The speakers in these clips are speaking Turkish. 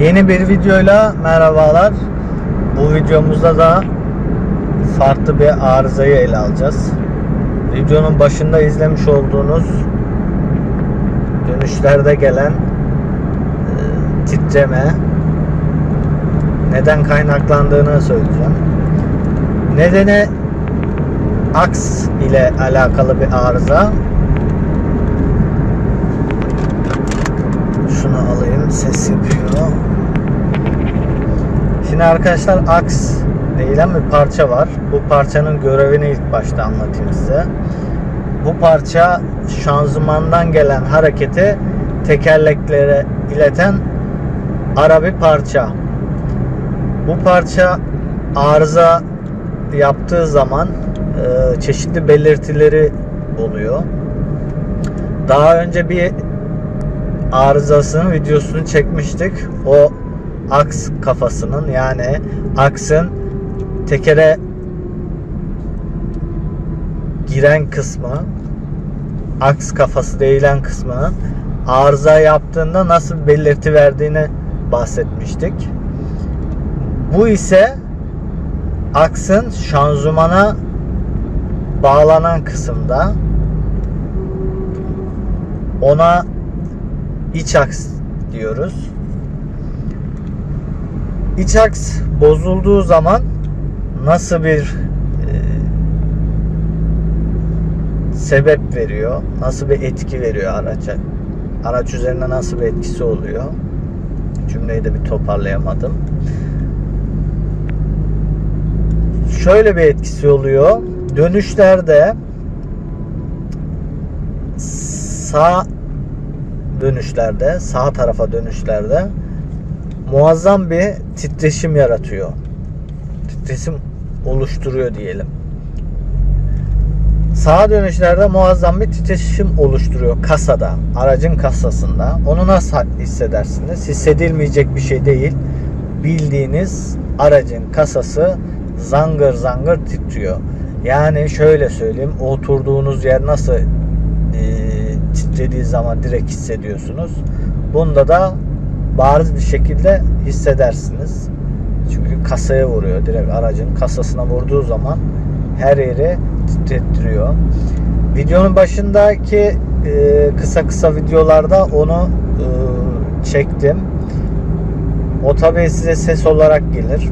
Yeni bir videoyla merhabalar. Bu videomuzda da farklı bir arızayı ele alacağız. Videonun başında izlemiş olduğunuz dönüşlerde gelen e, titreme neden kaynaklandığını söyleyeceğim. Nedeni aks ile alakalı bir arıza. Şunu alayım ses yapıyor. Şimdi arkadaşlar aks denilen bir parça var. Bu parçanın görevini ilk başta anlatayım size. Bu parça şanzımandan gelen hareketi tekerleklere ileten ara bir parça. Bu parça arıza yaptığı zaman e, çeşitli belirtileri oluyor. Daha önce bir arızasının videosunu çekmiştik. O aks kafasının yani aksın tekere giren kısmı aks kafası değilen kısmının arıza yaptığında nasıl belirti verdiğini bahsetmiştik. Bu ise aksın şanzımana bağlanan kısımda ona iç aks diyoruz. İç aks bozulduğu zaman nasıl bir e, sebep veriyor? Nasıl bir etki veriyor araca? Araç üzerine nasıl bir etkisi oluyor? Cümleyi de bir toparlayamadım. Şöyle bir etkisi oluyor. Dönüşlerde sağ dönüşlerde, sağ tarafa dönüşlerde muazzam bir titreşim yaratıyor. Titreşim oluşturuyor diyelim. Sağa dönüşlerde muazzam bir titreşim oluşturuyor kasada, aracın kasasında. Onu nasıl hissedersiniz? Hissedilmeyecek bir şey değil. Bildiğiniz aracın kasası zangır zangır titriyor. Yani şöyle söyleyeyim, oturduğunuz yer nasıl e, titrediği zaman direkt hissediyorsunuz. Bunda da bariz bir şekilde hissedersiniz. Çünkü kasaya vuruyor. Direkt aracın kasasına vurduğu zaman her yeri titrettiriyor. Videonun başındaki e, kısa kısa videolarda onu e, çektim. O tabii size ses olarak gelir.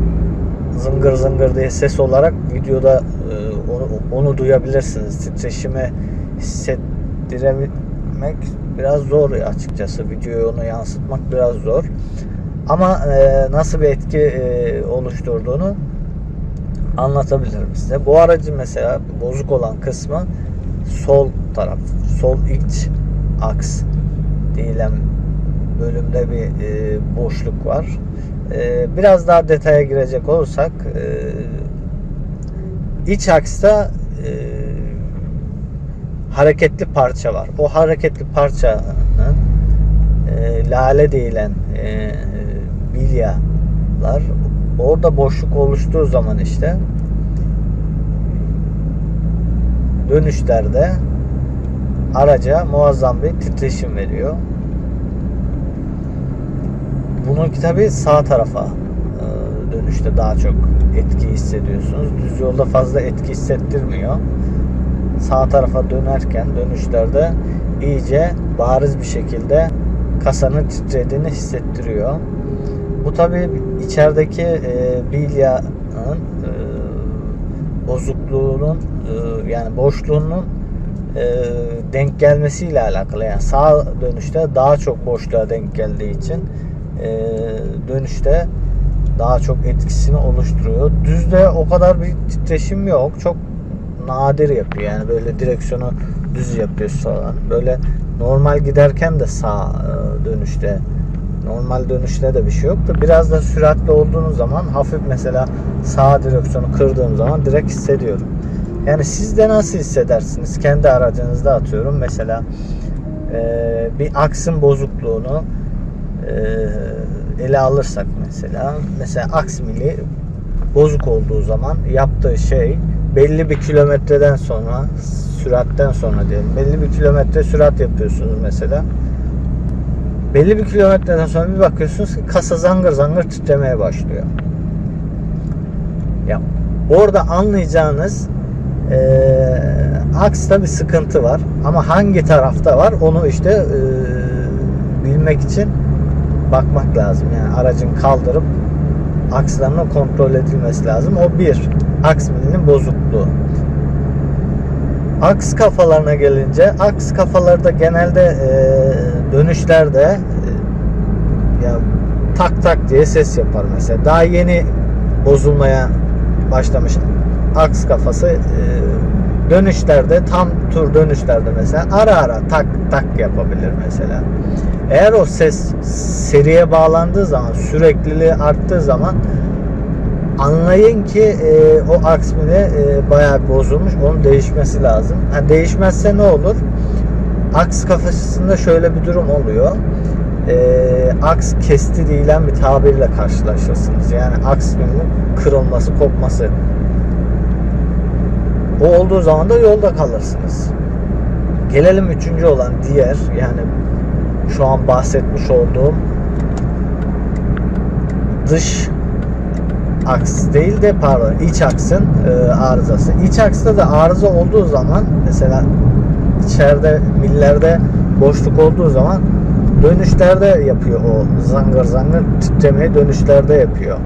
Zıngır zıngır diye ses olarak videoda e, onu, onu duyabilirsiniz. Titreşimi hissettirebilmek biraz zor açıkçası. Videoya onu yansıtmak biraz zor. Ama e, nasıl bir etki e, oluşturduğunu anlatabilirim size. Bu aracın mesela bozuk olan kısmı sol taraf, sol iç aks denilen bölümde bir e, boşluk var. E, biraz daha detaya girecek olursak e, iç aksta hareketli parça var. O hareketli parçanın e, lale denilen e, bilyalar orada boşluk oluştuğu zaman işte dönüşlerde araca muazzam bir titreşim veriyor. Bununki tabi sağ tarafa e, dönüşte daha çok etki hissediyorsunuz. Düz yolda fazla etki hissettirmiyor. Sağ tarafa dönerken dönüşlerde iyice bariz bir şekilde kasanın titrediğini hissettiriyor. Bu tabi içerideki e, bilyanın e, bozukluğunun e, yani boşluğunun e, denk gelmesiyle alakalı. Yani sağ dönüşte daha çok boşluğa denk geldiği için e, dönüşte daha çok etkisini oluşturuyor. Düzde o kadar bir titreşim yok. Çok nadir yapıyor. Yani böyle direksiyonu düz yapıyor falan. Böyle normal giderken de sağ e, dönüşte normal dönüşte de bir şey yok da biraz da süratli olduğunuz zaman hafif mesela sağ direksiyonu kırdığım zaman direkt hissediyorum. Yani siz de nasıl hissedersiniz? Kendi aracınızda atıyorum mesela e, bir aksın bozukluğunu e, ele alırsak mesela mesela aks mili bozuk olduğu zaman yaptığı şey belli bir kilometreden sonra süratten sonra diyelim belli bir kilometre sürat yapıyorsunuz mesela belli bir kilometreden sonra bir bakıyorsunuz ki kasa zangır zangır titremeye başlıyor. Ya orada anlayacağınız eee aksta bir sıkıntı var ama hangi tarafta var onu işte eee, bilmek için bakmak lazım. Yani aracın kaldırıp akslarının kontrol edilmesi lazım. O bir. Aks milinin bozukluğu. Aks kafalarına gelince aks kafalarda genelde e, dönüşlerde e, ya tak tak diye ses yapar mesela. Daha yeni bozulmaya başlamış aks kafası e, dönüşlerde tam tur dönüşlerde mesela ara ara tak tak yapabilir mesela. Eğer o ses seriye bağlandığı zaman sürekliliği arttığı zaman anlayın ki e, o aks e, bayağı bozulmuş. Onun değişmesi lazım. Ha, değişmezse ne olur? Aks kafasında şöyle bir durum oluyor. E, aks kesti değilen bir tabirle karşılaşırsınız. Yani aks kırılması, kopması. O olduğu zaman da yolda kalırsınız. Gelelim üçüncü olan diğer yani şu an bahsetmiş olduğum dış aks değil de pardon iç aksın e, arızası. İç aksta da arıza olduğu zaman mesela içeride millerde boşluk olduğu zaman dönüşlerde yapıyor o zangır zangır titremeyi dönüşlerde yapıyor.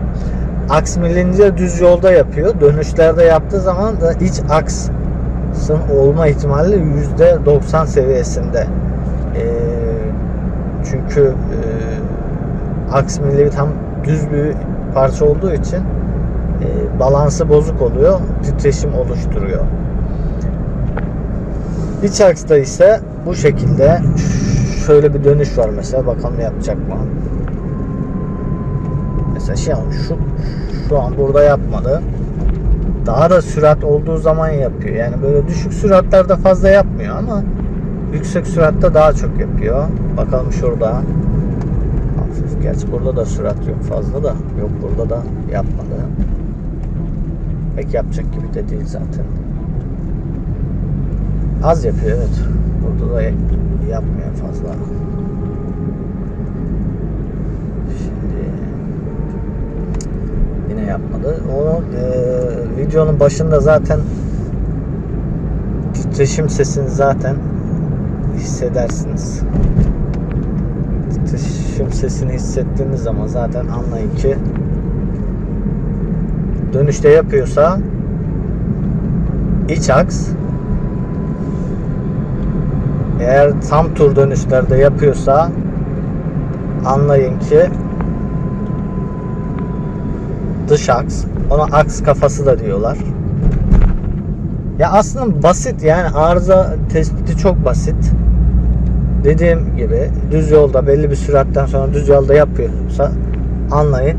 Aks millince düz yolda yapıyor. Dönüşlerde yaptığı zaman da iç aksın olma ihtimali %90 seviyesinde. E, çünkü e, aks milli tam düz bir parça olduğu için e, balansı bozuk oluyor. Titreşim oluşturuyor. İç aksta ise bu şekilde şöyle bir dönüş var mesela. Bakalım yapacak mı? Mesela şey şu şu an burada yapmadı. Daha da sürat olduğu zaman yapıyor. Yani böyle düşük süratlerde fazla yapmıyor ama yüksek süratte daha çok yapıyor. Bakalım şurada. Hafif. Gerçi burada da sürat yok fazla da. Yok burada da yapmadı. Pek yapacak gibi de değil zaten. Az yapıyor evet. Burada da yapmıyor fazla. Şimdi yapmadı. Onu e, videonun başında zaten titreşim sesini zaten hissedersiniz. Titreşim sesini hissettiğiniz zaman zaten anlayın ki dönüşte yapıyorsa iç aks eğer tam tur dönüşlerde yapıyorsa anlayın ki dış aks ona aks kafası da diyorlar. Ya aslında basit yani arıza tespiti çok basit. Dediğim gibi düz yolda belli bir süratten sonra düz yolda yapıyorsa anlayın.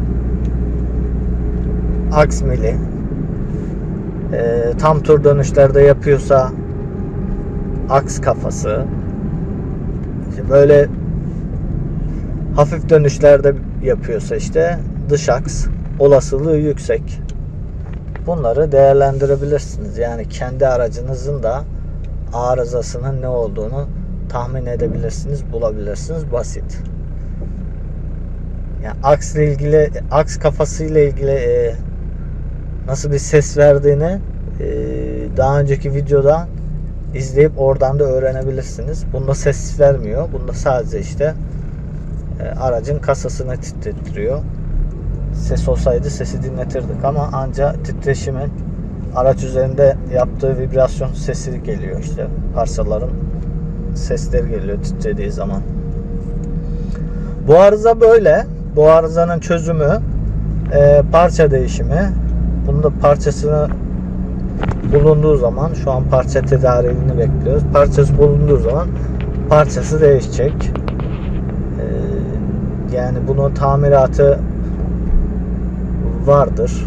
Aks mili. Ee, tam tur dönüşlerde yapıyorsa aks kafası. İşte böyle hafif dönüşlerde yapıyorsa işte dış aks olasılığı yüksek. Bunları değerlendirebilirsiniz. Yani kendi aracınızın da arızasının ne olduğunu tahmin edebilirsiniz, bulabilirsiniz. Basit. Yani aks ile ilgili, aks kafası ile ilgili e, nasıl bir ses verdiğini e, daha önceki videoda izleyip oradan da öğrenebilirsiniz. Bunda ses vermiyor. Bunda sadece işte e, aracın kasasını titrettiriyor. Ses olsaydı sesi dinletirdik ama anca titreşimin araç üzerinde yaptığı vibrasyon sesi geliyor işte parçaların sesleri geliyor titrediği zaman. Bu arıza böyle. Bu arızanın çözümü e, parça değişimi. Bunda parçasını bulunduğu zaman şu an parça tedariğini bekliyoruz. Parçası bulunduğu zaman parçası değişecek. E, yani bunun tamiratı vardır.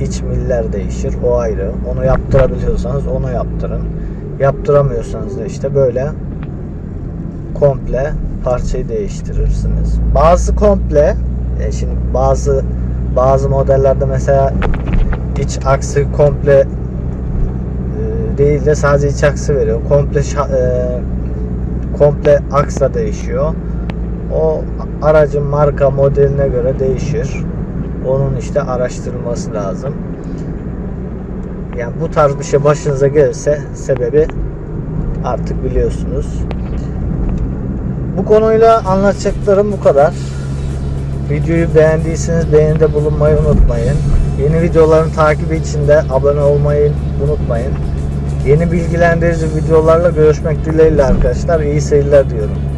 İç miller değişir. O ayrı. Onu yaptırabiliyorsanız onu yaptırın. Yaptıramıyorsanız da işte böyle komple parçayı değiştirirsiniz. Bazı komple e, şimdi bazı bazı modellerde mesela iç aksı komple e, değil de sadece iç aksı veriyor. Komple şa- e, komple aksa değişiyor. O aracın marka modeline göre değişir. Onun işte araştırılması lazım. Yani bu tarz bir şey başınıza gelirse sebebi artık biliyorsunuz. Bu konuyla anlatacaklarım bu kadar. Videoyu beğendiyseniz beğenide bulunmayı unutmayın. Yeni videoların takibi için de abone olmayı unutmayın. Yeni bilgilendirici videolarla görüşmek dileğiyle arkadaşlar. İyi seyirler diyorum.